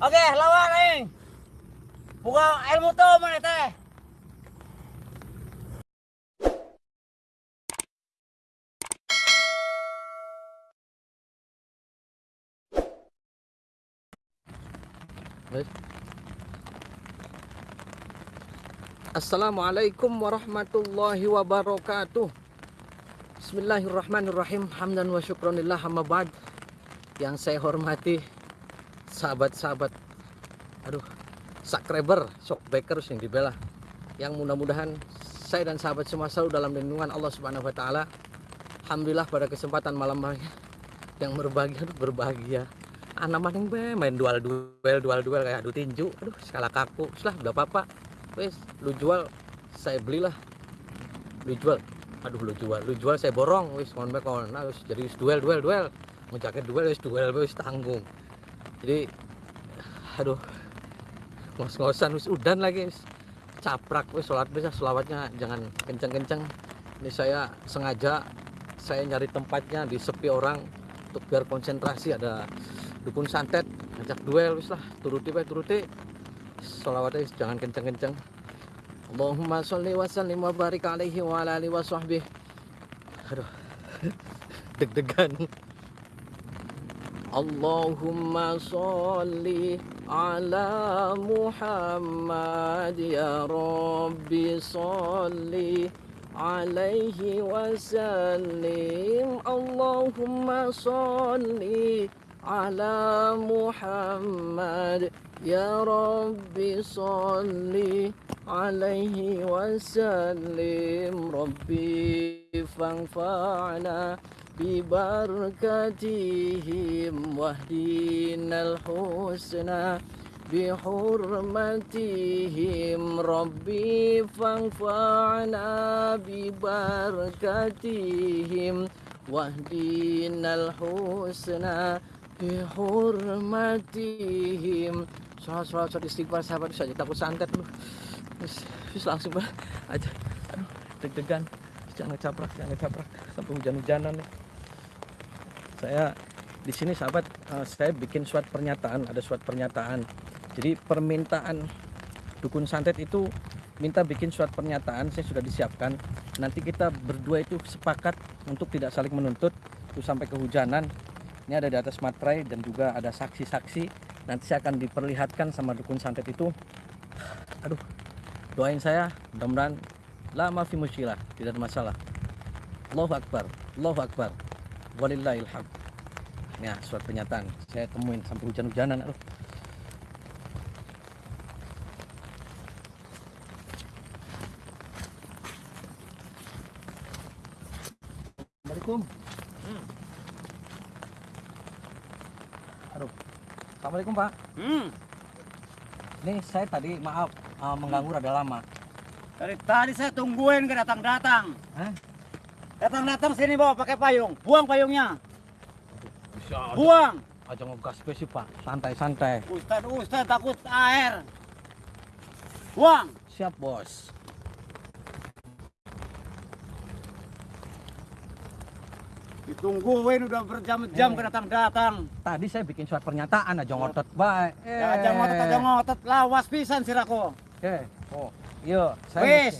Oke, lawan aing. Buka ilmu tuh mana teh? Assalamualaikum warahmatullahi wabarakatuh Bismillahirrahmanirrahim Hamdan wa syukronillah Yang saya hormati Sahabat-sahabat Aduh Subscriber Shockbreakers yang dibela Yang mudah-mudahan Saya dan sahabat semua selalu dalam lindungan Allah subhanahu wa ta'ala. Alhamdulillah pada kesempatan malam hari Yang berbahagia berbahagia. Anak maning be main dual duel dual duel kayak adu tinju. Aduh skala kaku selah berapa apa wes lu jual saya belilah. Lu jual aduh lu jual lu jual saya borong. Wis kon bae kon nah, jadi wis duel duel duel. Mau jaket duel wis duel wis tanggung jadi aduh ngos-ngosan wis udan lagi wis caprak wis sholat bisa selawatnya jangan kenceng-kenceng. Ini saya sengaja saya nyari tempatnya di sepi orang untuk biar konsentrasi ada dukun santet ngajak duel wis lah turuti bae turuti. Sholawatnya jangan kenceng-kenceng. Allahumma sholli wa sallim wa barik alaihi wa ala alihi wa sahbihi. Aduh deg-degan Allahumma sholli ala Muhammad ya Rabbi sholli alaihi wa sallim Allahumma sholli ala Muhammad Ya Rabbi salli alaihi wasallim Rabbi fanfa'na bibarakatihim wahdinal husna بحرمتهم ربي فانفعنا ببركتهم واهدنا الحسنى بحرمتهم sholat sholat sholat istighfar sahabat saja takut santet lu terus, terus langsung bah aja aduh deg-degan jangan ngecaprak jangan ngecaprak sampai hujan-hujanan nih. Saya di sini sahabat uh, saya bikin suat pernyataan ada suat pernyataan. Jadi permintaan dukun santet itu minta bikin suat pernyataan saya sudah disiapkan. Nanti kita berdua itu sepakat untuk tidak saling menuntut itu sampai kehujanan. Ini ada di atas materai dan juga ada saksi-saksi. Nanti saya akan diperlihatkan sama dukun santet itu. Aduh doain saya mudah-mudahan lama fi musyilah tidak ada masalah. Allahu Akbar Allahu Akbar. Walillahil hamd. Ya surat pernyataan. Saya temuin sampai hujan-hujanan aduh. Assalamualaikum. Aduh. Assalamualaikum Pak. Hmm. ini saya tadi maaf uh, mengganggu rada lama Dari tadi saya tungguin ke datang-datang. Datang-datang sini bawa pakai payung. Buang payungnya. bisa Buang. aja ngegas sih Pak santai-santai Ustad Ustad takut air. Buang. siap bos Ditungguin udah berjam-jam Eh. ke datang-datang. tadi saya bikin surat pernyataan aja ngotot baik eh Ya aja ngotot aja ngotot lawas pisan sirako. eh oh iya saya Wis.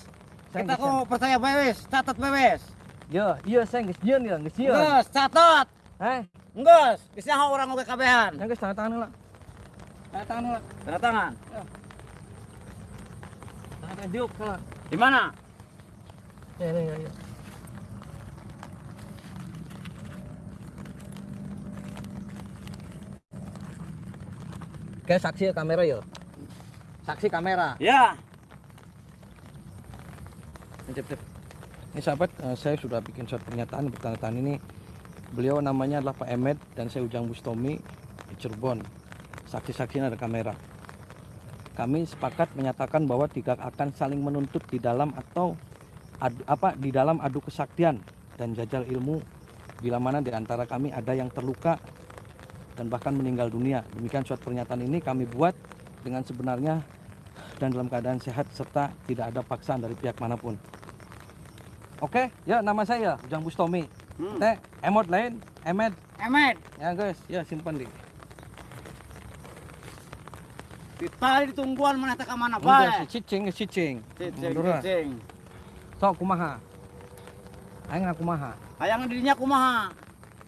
Kita kok percaya bae wis, catat bae wis. iya iya saya nggak sieun ya nggak sieun Geus, catat. eh Geus, bisa orang oge kabehan. yang guys tanda tangan lah tanda tangan lah Tanda tangan. tanda tangan lah Di mana? ya ya ya, ya. Oke, saksi kamera yo. Saksi kamera. Ya. Ini sahabat, eh, saya sudah bikin surat pernyataan bertanda ini. Beliau namanya adalah Pak Emed dan saya Ujang Bustomi di Cirebon. Saksi-saksinya ada kamera. Kami sepakat menyatakan bahwa tidak akan saling menuntut di dalam atau adu, apa di dalam adu kesaktian dan jajal ilmu bila mana di antara kami ada yang terluka dan bahkan meninggal dunia. Demikian surat pernyataan ini kami buat dengan sebenarnya dan dalam keadaan sehat serta tidak ada paksaan dari pihak mana pun. Oke, ya nama saya Ujang Bustomi. Hmm. Teh, emot lain, emed. Emet. Ya guys, ya simpan di. Ditali ditungguan mana teh ka mana bae. cicing cicing. Cicing, cicing. Sok kumaha. Aing kumaha. Hayang dirinya kumaha?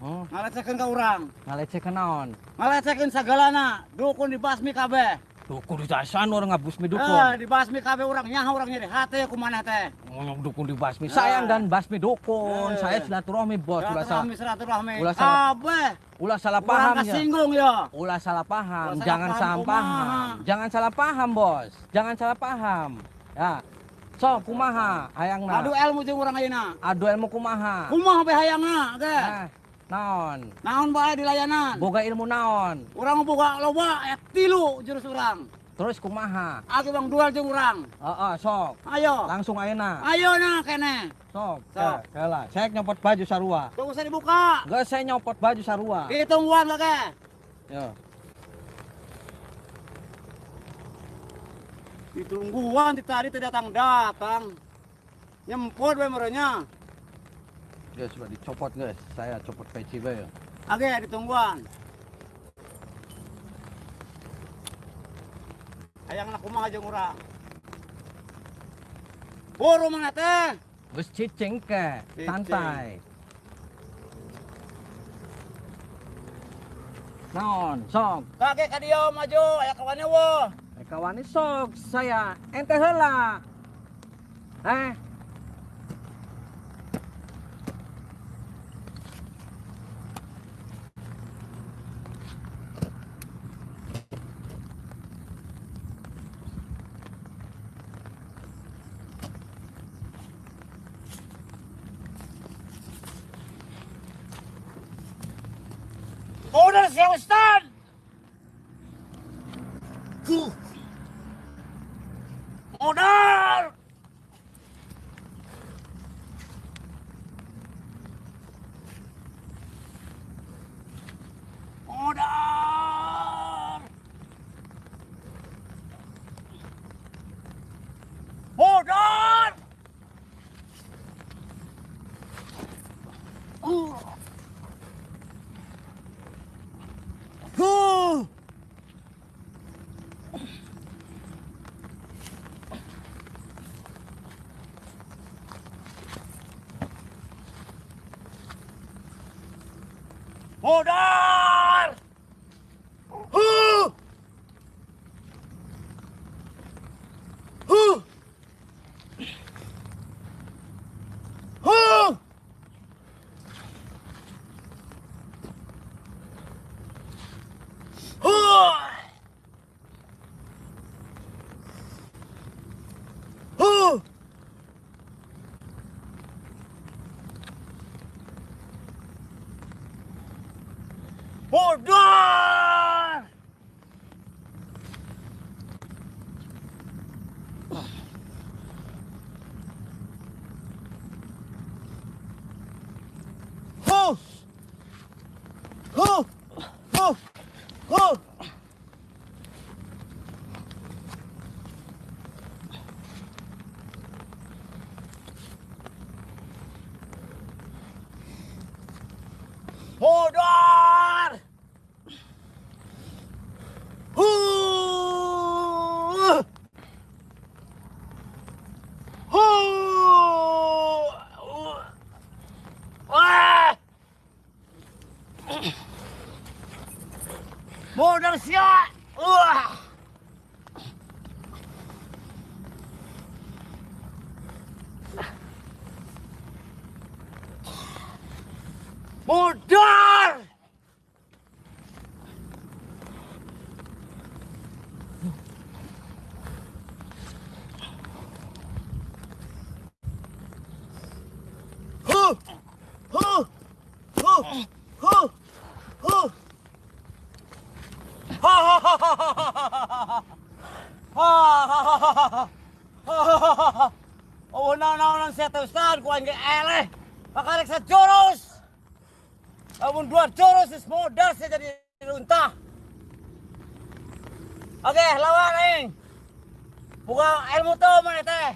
Oh, Ngalecehkeun ka urang. ngalecehkeun naon? Ngalecehkeun sagalana. Dukun dibasmi kabeh. Dukun di dasan orang ngabusmi Eh, dukun. dibasmi kabeh urang nyaho urang nyeri hate kumaha teh. Ngomong dukun di basmi. Ah. Sayang dan basmi dukun. Eh. Saya silaturahmi bos. Ulah salah, Silaturahmi. Ulah salah- ulah salah paham ya. kasinggung ya. Ulah salah paham. Salah Jangan salah paham. Jangan salah paham bos. Jangan salah paham. Ya. Sok kumaha hayangna. Adu ilmu jeung urang ayeuna. Adu ilmu kumaha. Kumaha bae hayangna ge. Naon? Naon bae di layanan. Boga ilmu naon? Urang boga loba aya tilu jurus urang. Terus kumaha? Aku bang dual jeung urang. Heeh, sok. Ayo. Langsung ayeuna. Ayo na kene. Sok. Sok. Sok. Heula, saya nyopot baju sarua. Tunggu saya dibuka. Enggak saya nyopot baju sarua. Hitungguan lagi. Yo. Ditungguan di tadi tidak datang datang. Nyempot bae merenya. Guys, sudah dicopot guys. Saya copot peci bae. Oke, ditungguan. Hayang nak kumaha jeung urang. Buru mana teh? Geus cicing ke, santai. Naon, sok. Kakek ka dia maju, aya kawannya wo. Eh kawan ini sok saya ente heula. Eh, Udah si Ustad. Huh. Modal. Modal. Modal. Uh. Huh. Modal! Huh! Huh! Huh! Huh! Huh! Modal! Huh! Huh! Huh! Huh! Modal! Huh! Huh! Ah! Modal siap! Wah! Modal! Huh! Huh! Huh! Huh! Huh! Oh, na na nang sa taustan ko ang ele. Pakarek sa joros. Amun dua joros is modal saya jadi unta. Oke, lawan ing. Buka ilmu to mana teh.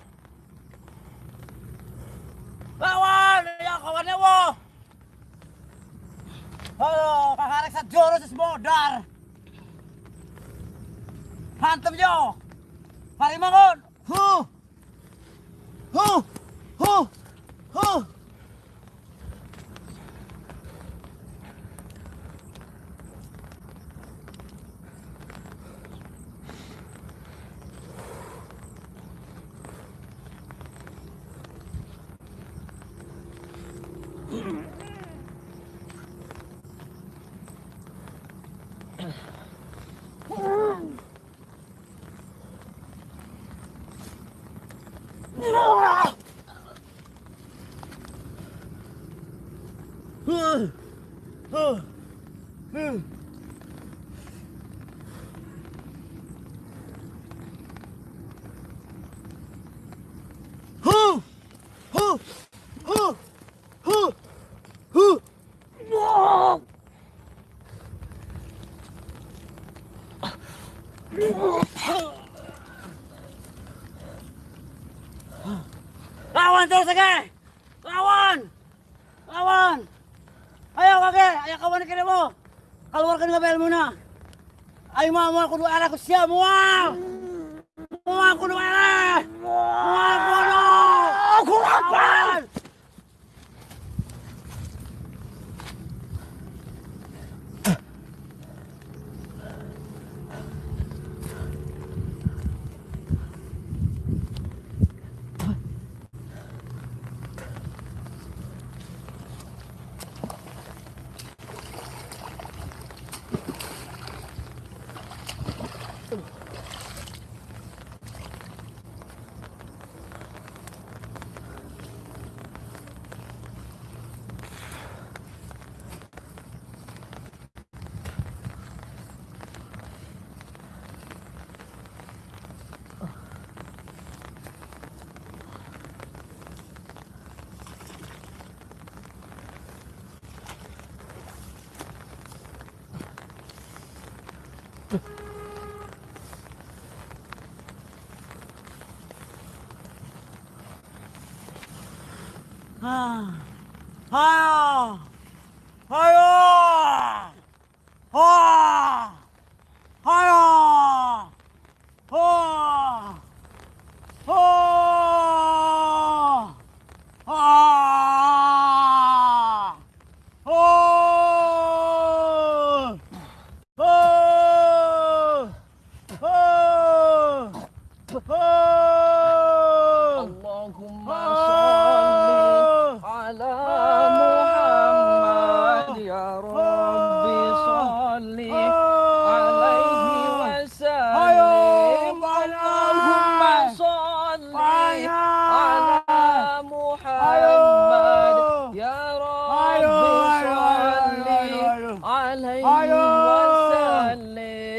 Lawan, ya kawannya wo. Halo, pakarek sa joros is modal. Hantem yo. Mari bangun. Huh. Huh. Huh. あうん。Lawan terus lagi. Lawan. Lawan. Ayo kakek, ayo kawan kiri mo. Keluarkan ke bel muna. Ayo mau kudu arah ku siap mau. Mau kudu 아, 아야, 아야.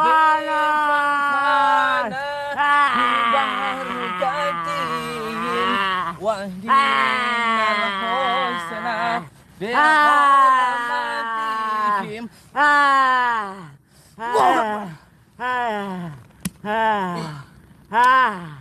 Malas! Ah! Ah! Ah! Ah! Ah! Ah!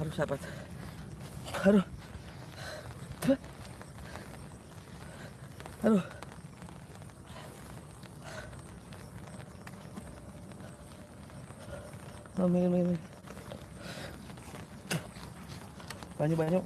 harus sahabat harus aduh. Oh, minum. Banyak, banyak.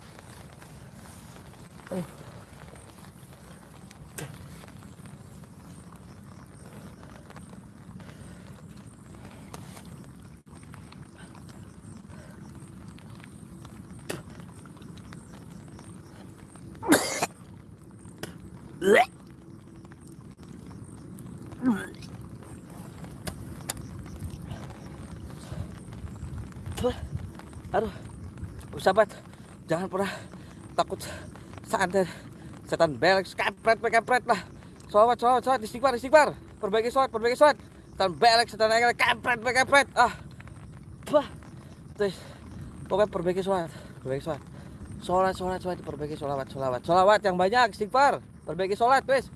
Aduh, sahabat, jangan pernah takut santet setan belek kepret kepret lah. Sobat, sobat, sobat, istighfar, istighfar. Perbaiki sobat, perbaiki sobat. Setan belek, setan belek kepret kepret. Ah, bah, terus pokoknya perbaiki sobat, perbaiki sobat. Sholat, sholat, sholat, perbaiki sholawat, sholawat, sholawat yang banyak, istighfar, perbaiki sholat, wes.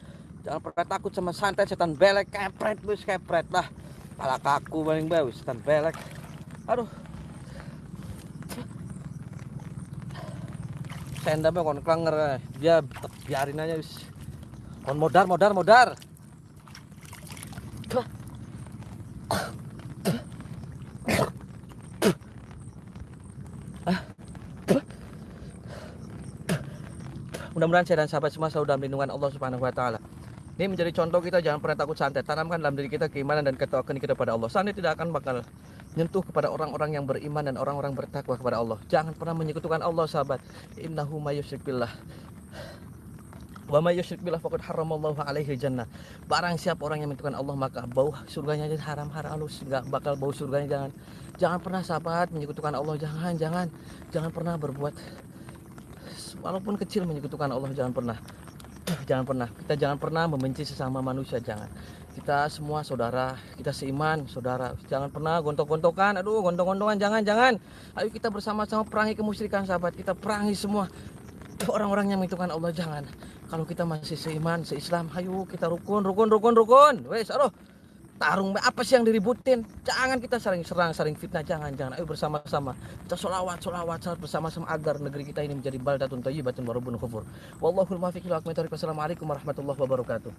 Jangan pernah takut sama santet setan belek kepret, wes kepret lah. Pala kaku paling bau, setan belek. Aduh, sendapnya kon klenger eh. dia biarin aja wis kon modar modar modar mudah-mudahan saya dan sahabat semua selalu dalam lindungan Allah Subhanahu wa taala ini menjadi contoh kita jangan pernah takut santet tanamkan dalam diri kita keimanan dan ketakwaan kita pada Allah santet tidak akan bakal menyentuh kepada orang-orang yang beriman dan orang-orang bertakwa kepada Allah. Jangan pernah menyekutukan Allah, sahabat. Innahu may yusyrik billah. Wa may yusyrik billah faqad haramallahu alaihi jannah. Barang siapa orang yang menyekutukan Allah maka bau surganya jadi haram haram halus, enggak bakal bau surganya jangan. Jangan pernah sahabat menyekutukan Allah, jangan, jangan. Jangan pernah berbuat walaupun kecil menyekutukan Allah, jangan pernah. Jangan pernah. Kita jangan pernah membenci sesama manusia, jangan. Kita semua saudara kita seiman saudara. Jangan pernah gontok-gontokan. Aduh gontok-gontokan jangan jangan. Ayo kita bersama-sama perangi kemusyrikan sahabat. Kita perangi semua. Orang-orang yang menentukan Allah jangan. Kalau kita masih seiman seislam ayo kita rukun rukun rukun rukun. Wes aduh tarung apa sih yang diributin? Jangan kita saling serang saling fitnah jangan jangan. Ayo bersama-sama. Kita solawat solawat salat bersama-sama agar negeri kita ini menjadi baldatun thayyibatun warabun kufur. Wallahul muwaffiq wassalamualaikum warahmatullahi wabarakatuh